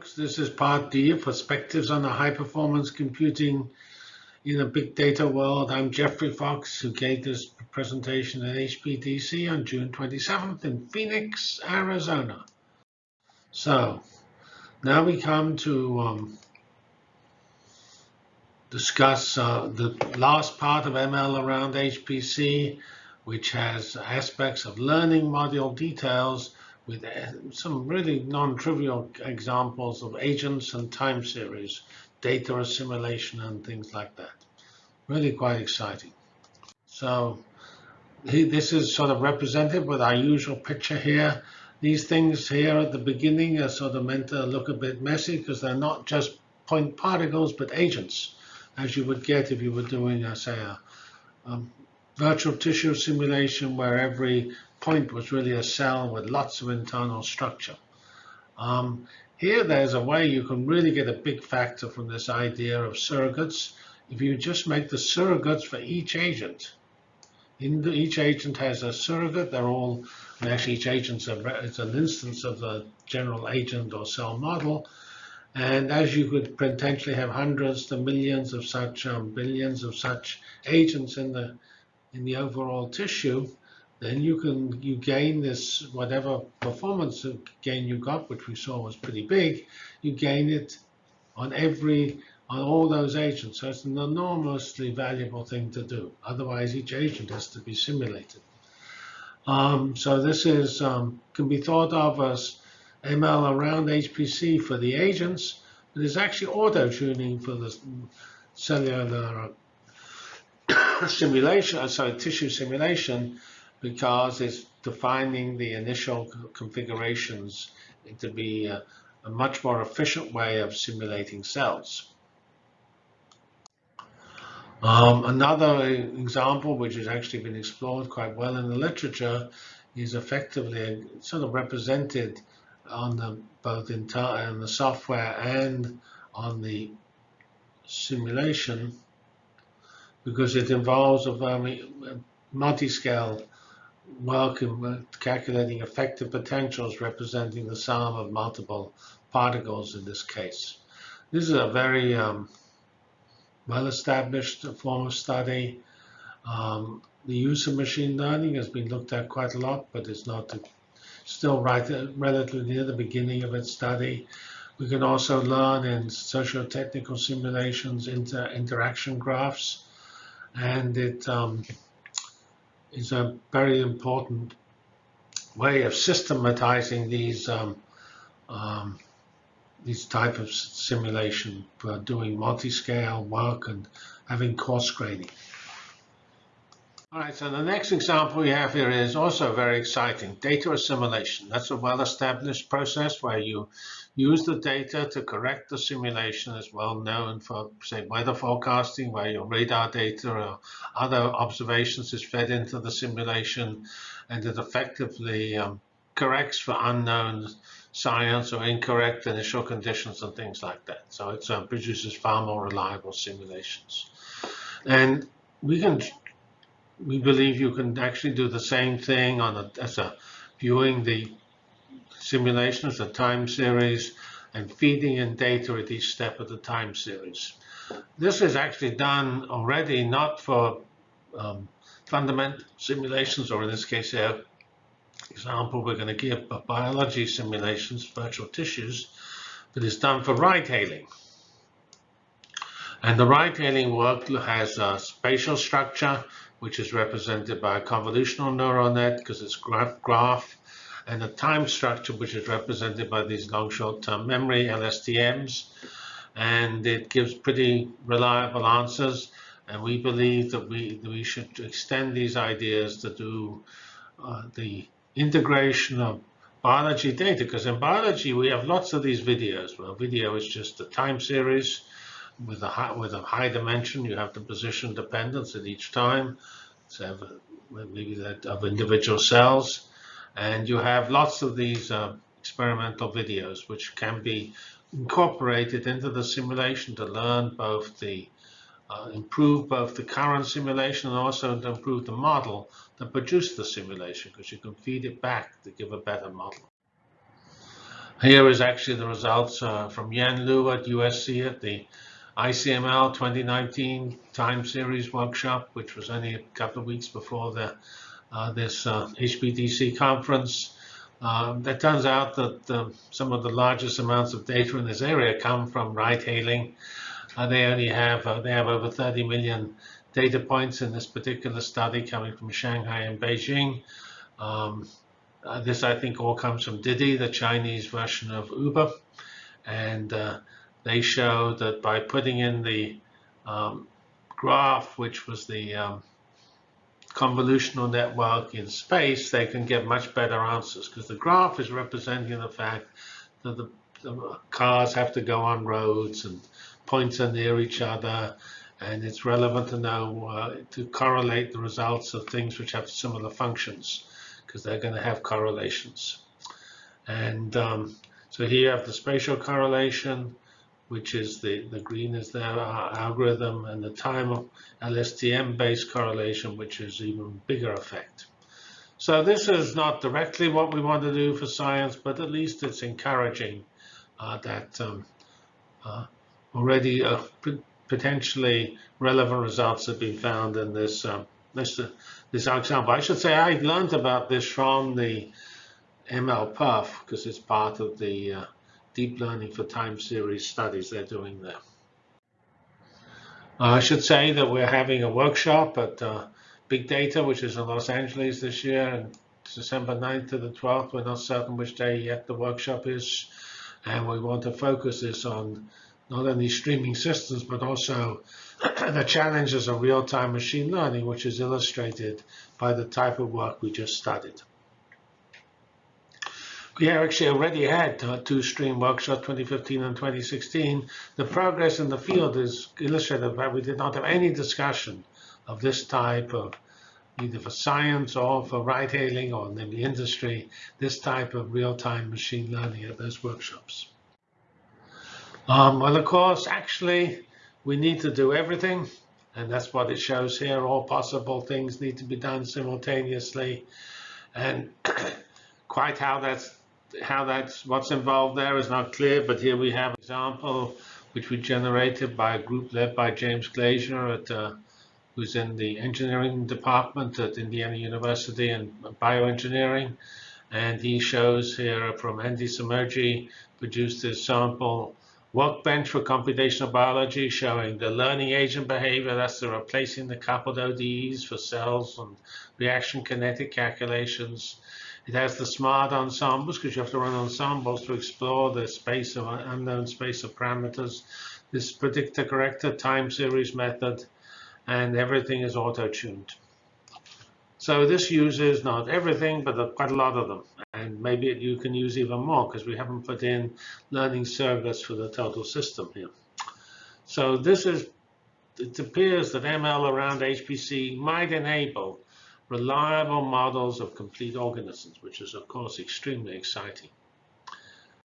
folks. This is part D Perspectives on the High Performance Computing in a Big Data World. I'm Geoffrey Fox, who gave this presentation at HPDC on June 27th in Phoenix, Arizona. So now we come to um, discuss uh, the last part of ML around HPC, which has aspects of learning module details with uh, some really non-trivial examples of agents and time series, data assimilation and things like that. Really quite exciting. So this is sort of represented with our usual picture here. These things here at the beginning are sort of meant to look a bit messy because they're not just point particles, but agents, as you would get if you were doing, a, say, a, a virtual tissue simulation where every point was really a cell with lots of internal structure. Um, here, there's a way you can really get a big factor from this idea of surrogates. If you just make the surrogates for each agent, the, each agent has a surrogate. They're all, and actually each agent is an instance of the general agent or cell model. And as you could potentially have hundreds to millions of such, um, billions of such agents in the in the overall tissue, then you can you gain this whatever performance gain you got, which we saw was pretty big, you gain it on every on all those agents. So it's an enormously valuable thing to do. Otherwise, each agent has to be simulated. Um, so this is um, can be thought of as ML around HPC for the agents, but it's actually auto tuning for the cellular simulation, sorry, tissue simulation because it's defining the initial configurations to be a, a much more efficient way of simulating cells. Um, another example, which has actually been explored quite well in the literature, is effectively sort of represented on the both in, the software and on the simulation because it involves a multi-scale in calculating effective potentials representing the sum of multiple particles in this case. This is a very um, well-established form of study. Um, the use of machine learning has been looked at quite a lot, but it's not still right uh, relatively near the beginning of its study. We can also learn in socio-technical simulations inter interaction graphs, and it um, is a very important way of systematizing these um, um, these type of simulation doing multi-scale work and having coarse graining. All right, so the next example we have here is also very exciting, data assimilation. That's a well-established process where you use the data to correct the simulation as well known for, say, weather forecasting, where your radar data or other observations is fed into the simulation, and it effectively um, corrects for unknown science or incorrect initial conditions and things like that. So it uh, produces far more reliable simulations. And we can we believe you can actually do the same thing on a, as a viewing the simulation as a time series and feeding in data at each step of the time series. This is actually done already not for um, fundamental simulations, or in this case here, example we're going to give biology simulations, virtual tissues, but it's done for ride-hailing. And the ride-hailing work has a spatial structure which is represented by a convolutional neural net because it's graph graph, and a time structure which is represented by these long short-term memory LSTMs. And it gives pretty reliable answers. And we believe that we, that we should extend these ideas to do uh, the integration of biology data, because in biology we have lots of these videos. Well, video is just a time series with a high, with a high dimension. You have the position dependence at each time, so maybe that of individual cells, and you have lots of these uh, experimental videos which can be incorporated into the simulation to learn both the uh, improve both the current simulation and also to improve the model that produced the simulation because you can feed it back to give a better model. Here is actually the results uh, from Yan Liu at USC at the ICML 2019 time series workshop, which was only a couple of weeks before the, uh, this uh, HPDC conference. Um, it turns out that um, some of the largest amounts of data in this area come from ride-hailing. Uh, they only have uh, they have over 30 million data points in this particular study coming from Shanghai and Beijing. Um, uh, this, I think, all comes from Didi, the Chinese version of Uber, and uh, they show that by putting in the um, graph, which was the um, convolutional network in space, they can get much better answers because the graph is representing the fact that the, the, cars have to go on roads and points are near each other and it's relevant to know uh, to correlate the results of things which have similar functions because they're going to have correlations. And um, so here you have the spatial correlation, which is the, the green is their algorithm, and the time of LSTM-based correlation, which is even bigger effect. So this is not directly what we want to do for science, but at least it's encouraging uh, that um, uh, already uh, potentially relevant results have been found in this um, this, this example. I should say I've learned about this from the MLPerf because it's part of the uh, deep learning for time series studies they're doing there. Uh, I should say that we're having a workshop at uh, Big Data, which is in Los Angeles this year, and December 9th to the 12th. We're not certain which day yet the workshop is, and we want to focus this on not only streaming systems, but also the challenges of real-time machine learning, which is illustrated by the type of work we just studied. We actually already had two stream workshops, 2015 and 2016. The progress in the field is illustrated by we did not have any discussion of this type of either for science or for ride hailing or in the industry, this type of real-time machine learning at those workshops. Um, well, of course, actually, we need to do everything, and that's what it shows here. All possible things need to be done simultaneously, and quite how that's how that's what's involved there is not clear, but here we have an example which we generated by a group led by James Glazier, at, uh, who's in the engineering department at Indiana University and bioengineering. And he shows here from Andy Somogyi, produced this sample workbench for computational biology showing the learning agent behavior, that's the replacing the coupled ODEs for cells and reaction kinetic calculations. It has the smart ensembles because you have to run ensembles to explore the space of unknown space of parameters. This predictor corrector time series method, and everything is auto-tuned. So this uses not everything, but quite a lot of them. And maybe you can use even more because we haven't put in learning servlets for the total system here. So this is, it appears that ML around HPC might enable reliable models of complete organisms, which is, of course, extremely exciting.